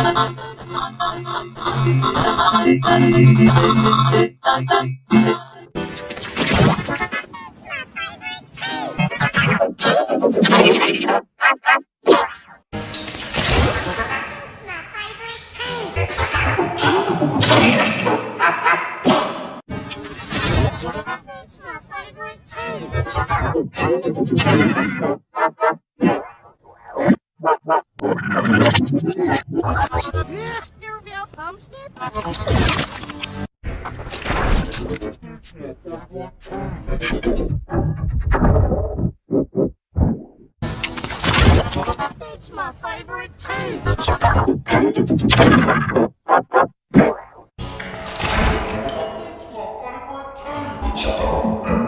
It's my favorite tea. That's my favorite tea. That's my favorite tea.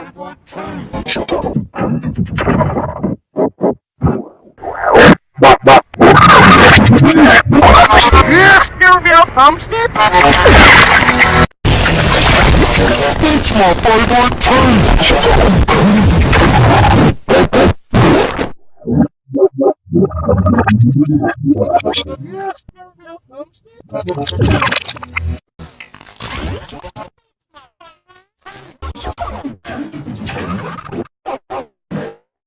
tea. Spearville Homestead? It's my favorite tea. Spearville Homestead?